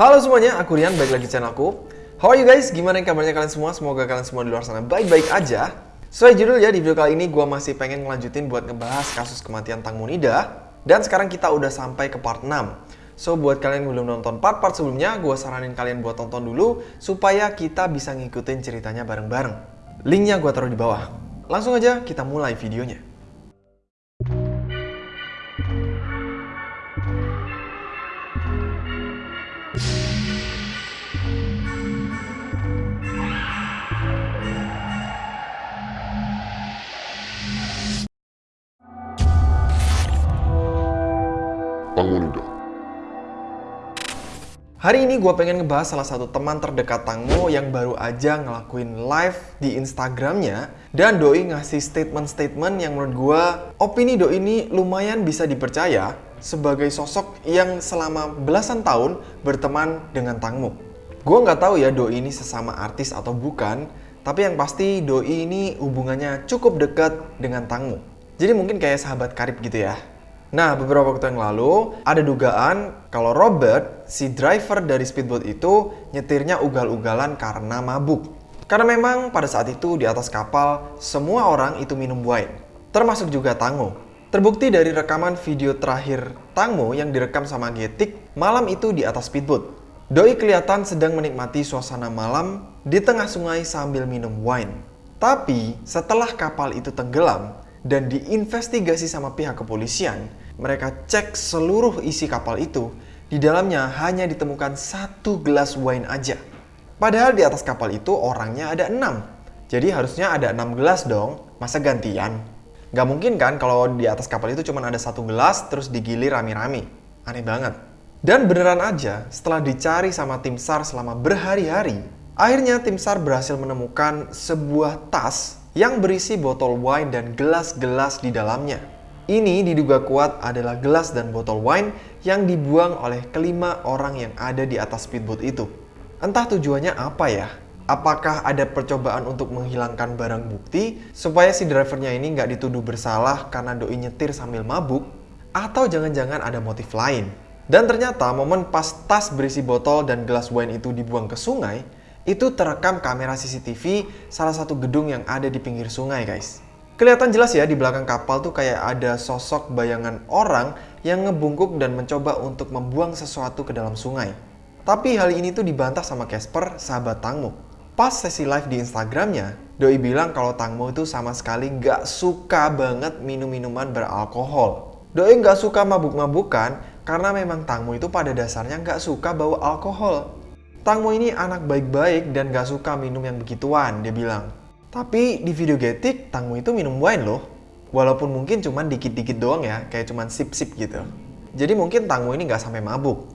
Halo semuanya, aku Rian, balik lagi di channelku. How are you guys? Gimana kabarnya kalian semua? Semoga kalian semua di luar sana baik-baik aja. Sesuai judul ya, di video kali ini gue masih pengen ngelanjutin buat ngebahas kasus kematian Tang Munida. Dan sekarang kita udah sampai ke part 6. So, buat kalian yang belum nonton part-part sebelumnya, gue saranin kalian buat tonton dulu supaya kita bisa ngikutin ceritanya bareng-bareng. Linknya gue taruh di bawah. Langsung aja kita mulai videonya. Pangunida. Hari ini gue pengen ngebahas salah satu teman terdekat Tangmo yang baru aja ngelakuin live di Instagramnya dan Doi ngasih statement-statement yang menurut gue opini Doi ini lumayan bisa dipercaya sebagai sosok yang selama belasan tahun berteman dengan Tangmo. Gue nggak tahu ya Doi ini sesama artis atau bukan, tapi yang pasti Doi ini hubungannya cukup dekat dengan Tangmo. Jadi mungkin kayak sahabat karib gitu ya. Nah, beberapa waktu yang lalu ada dugaan kalau Robert, si driver dari speedboat itu nyetirnya ugal-ugalan karena mabuk. Karena memang pada saat itu di atas kapal semua orang itu minum wine, termasuk juga Tango. Terbukti dari rekaman video terakhir Tangmo yang direkam sama Getik malam itu di atas speedboat. Doi kelihatan sedang menikmati suasana malam di tengah sungai sambil minum wine. Tapi setelah kapal itu tenggelam dan diinvestigasi sama pihak kepolisian, mereka cek seluruh isi kapal itu. Di dalamnya hanya ditemukan satu gelas wine aja. Padahal di atas kapal itu orangnya ada enam. Jadi harusnya ada enam gelas dong. Masa gantian? Gak mungkin kan kalau di atas kapal itu cuma ada satu gelas terus digilir rame-rame. Aneh banget. Dan beneran aja, setelah dicari sama tim SAR selama berhari-hari, akhirnya tim SAR berhasil menemukan sebuah tas yang berisi botol wine dan gelas-gelas di dalamnya. Ini diduga kuat adalah gelas dan botol wine yang dibuang oleh kelima orang yang ada di atas speedboat itu. Entah tujuannya apa ya? Apakah ada percobaan untuk menghilangkan barang bukti supaya si drivernya ini nggak dituduh bersalah karena doi nyetir sambil mabuk? Atau jangan-jangan ada motif lain? Dan ternyata momen pas tas berisi botol dan gelas wine itu dibuang ke sungai, itu terekam kamera CCTV salah satu gedung yang ada di pinggir sungai guys. Kelihatan jelas ya di belakang kapal tuh kayak ada sosok bayangan orang yang ngebungkuk dan mencoba untuk membuang sesuatu ke dalam sungai. Tapi hal ini tuh dibantah sama Casper, sahabat Tangmo. Pas sesi live di Instagramnya, Doi bilang kalau Tangmo itu sama sekali nggak suka banget minum-minuman beralkohol. Doi nggak suka mabuk-mabukan karena memang Tangmo itu pada dasarnya nggak suka bau alkohol. Tangmo ini anak baik-baik dan gak suka minum yang begituan, dia bilang. Tapi di video Getik, Tangmo itu minum wine loh. Walaupun mungkin cuma dikit-dikit doang ya, kayak cuma sip-sip gitu. Jadi mungkin Tangmo ini gak sampai mabuk.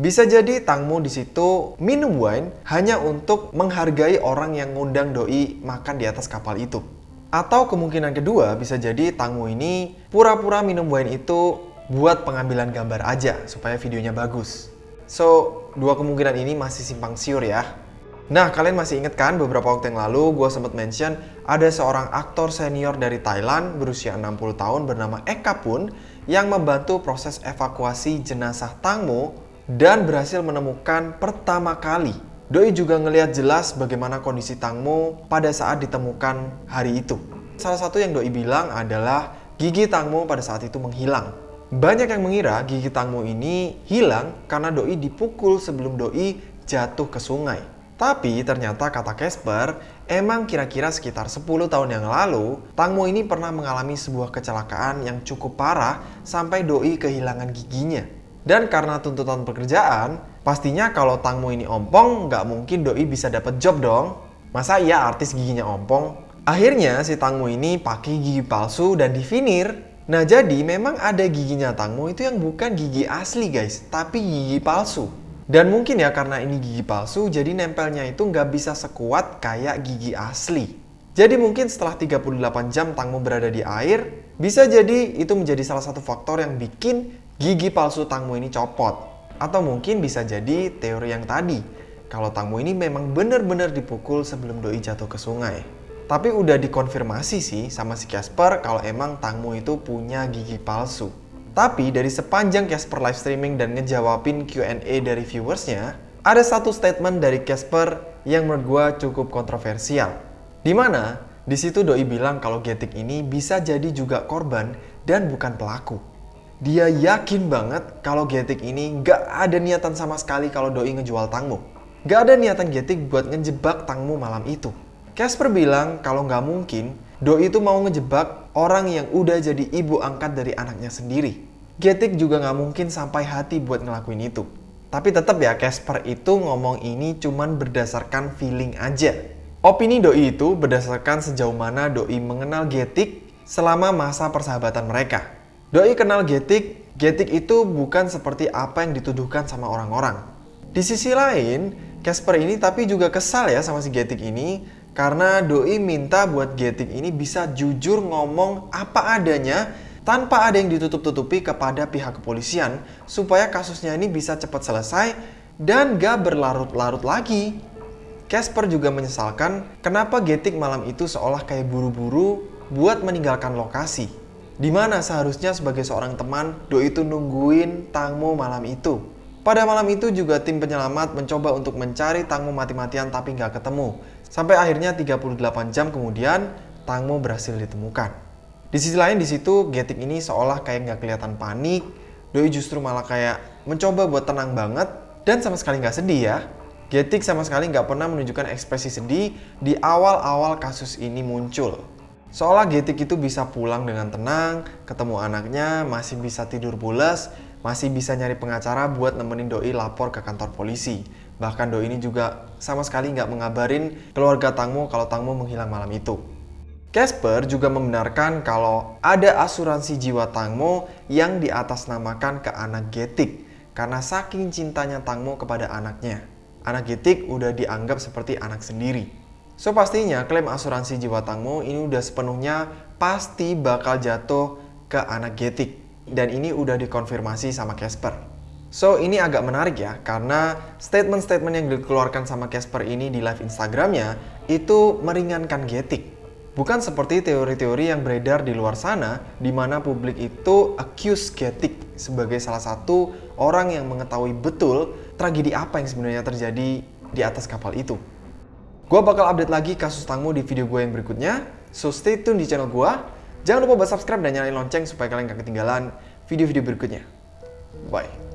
Bisa jadi Tangmo di situ minum wine hanya untuk menghargai orang yang ngundang doi makan di atas kapal itu. Atau kemungkinan kedua bisa jadi Tangmo ini pura-pura minum wine itu buat pengambilan gambar aja supaya videonya bagus. So, dua kemungkinan ini masih simpang siur ya. Nah, kalian masih inget kan beberapa waktu yang lalu gue sempat mention ada seorang aktor senior dari Thailand berusia 60 tahun bernama Eka Pun yang membantu proses evakuasi jenazah Tangmo dan berhasil menemukan pertama kali. Doi juga ngelihat jelas bagaimana kondisi Tangmo pada saat ditemukan hari itu. Salah satu yang Doi bilang adalah gigi Tangmo pada saat itu menghilang. Banyak yang mengira gigi Tangmo ini hilang karena Doi dipukul sebelum Doi jatuh ke sungai. Tapi ternyata kata Casper, emang kira-kira sekitar 10 tahun yang lalu, Tangmo ini pernah mengalami sebuah kecelakaan yang cukup parah sampai Doi kehilangan giginya. Dan karena tuntutan pekerjaan, pastinya kalau Tangmo ini ompong, nggak mungkin Doi bisa dapat job dong. Masa iya artis giginya ompong? Akhirnya si Tangmo ini pakai gigi palsu dan divinir Nah jadi memang ada giginya Tangmo itu yang bukan gigi asli guys, tapi gigi palsu. Dan mungkin ya karena ini gigi palsu, jadi nempelnya itu nggak bisa sekuat kayak gigi asli. Jadi mungkin setelah 38 jam Tangmo berada di air, bisa jadi itu menjadi salah satu faktor yang bikin gigi palsu Tangmo ini copot. Atau mungkin bisa jadi teori yang tadi, kalau Tangmo ini memang benar-benar dipukul sebelum doi jatuh ke sungai. Tapi udah dikonfirmasi sih sama si Casper kalau emang Tangmo itu punya gigi palsu. Tapi dari sepanjang Casper live streaming dan ngejawabin Q&A dari viewersnya, ada satu statement dari Casper yang menurut gue cukup kontroversial. Di mana di situ Doi bilang kalau Getik ini bisa jadi juga korban dan bukan pelaku. Dia yakin banget kalau Getik ini gak ada niatan sama sekali kalau Doi ngejual Tangmo. Gak ada niatan Getik buat ngejebak Tangmo malam itu. Casper bilang kalau nggak mungkin Doi itu mau ngejebak orang yang udah jadi ibu angkat dari anaknya sendiri. Getik juga nggak mungkin sampai hati buat ngelakuin itu. Tapi tetap ya Casper itu ngomong ini cuman berdasarkan feeling aja. Opini Doi itu berdasarkan sejauh mana Doi mengenal Getik selama masa persahabatan mereka. Doi kenal Getik, Getik itu bukan seperti apa yang dituduhkan sama orang-orang. Di sisi lain, Casper ini tapi juga kesal ya sama si Getik ini karena Doi minta buat Getik ini bisa jujur ngomong apa adanya tanpa ada yang ditutup-tutupi kepada pihak kepolisian supaya kasusnya ini bisa cepat selesai dan gak berlarut-larut lagi. Casper juga menyesalkan kenapa Getik malam itu seolah kayak buru-buru buat meninggalkan lokasi. Di mana seharusnya sebagai seorang teman, Doi itu nungguin Tangmo malam itu. Pada malam itu juga tim penyelamat mencoba untuk mencari Tangmo mati-matian tapi nggak ketemu. Sampai akhirnya 38 jam kemudian, Tangmo berhasil ditemukan. Di sisi lain di situ, Getik ini seolah kayak nggak kelihatan panik, Doi justru malah kayak mencoba buat tenang banget dan sama sekali nggak sedih ya. Getik sama sekali nggak pernah menunjukkan ekspresi sedih di awal-awal kasus ini muncul. Seolah Getik itu bisa pulang dengan tenang, ketemu anaknya, masih bisa tidur pulas, masih bisa nyari pengacara buat nemenin Doi lapor ke kantor polisi. Bahkan Doi ini juga sama sekali nggak mengabarin keluarga Tangmo kalau Tangmo menghilang malam itu. Casper juga membenarkan kalau ada asuransi jiwa Tangmo yang diatasnamakan ke anak Getik karena saking cintanya Tangmo kepada anaknya. Anak Getik udah dianggap seperti anak sendiri. So pastinya klaim asuransi jiwa Tangmo ini udah sepenuhnya pasti bakal jatuh ke anak Getik. Dan ini udah dikonfirmasi sama Casper. So ini agak menarik ya karena statement-statement yang dikeluarkan sama Casper ini di live Instagramnya itu meringankan Getik. Bukan seperti teori-teori yang beredar di luar sana di mana publik itu accuse Getik sebagai salah satu orang yang mengetahui betul tragedi apa yang sebenarnya terjadi di atas kapal itu. Gue bakal update lagi kasus Tangmo di video gue yang berikutnya, so stay tune di channel gue. Jangan lupa buat subscribe dan nyalain lonceng supaya kalian gak ketinggalan video-video berikutnya. Bye.